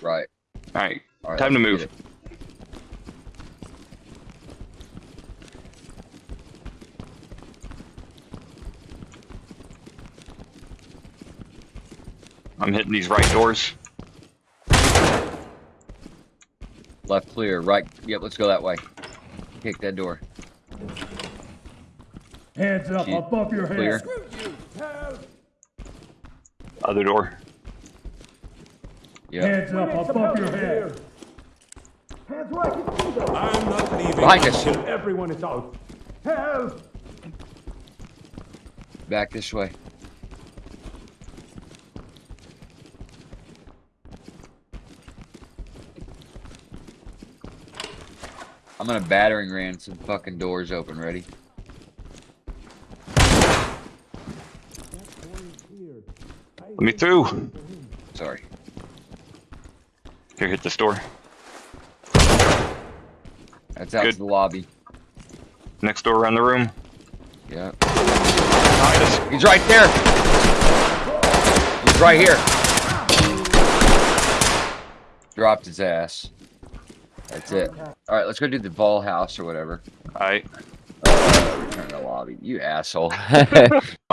Right. Alright, All right. Time to move. I'm hitting these right doors. Left clear. Right. Yep. Let's go that way. Kick that door. Hands up Keep above your Clear. head. Other door. Yep. Hands up above your head. Hands where I can see them. I'm not leaving Behind until everyone is out. Help! Back this way. I'm gonna battering ram some fucking doors open. Ready? Let me through. Sorry. Here, hit this door. That's out Good. to the lobby. Next door around the room. Yeah. He's right there. He's right here. Dropped his ass. That's it. All right, let's go do the ball house or whatever. Alright. Uh, return to lobby. You asshole.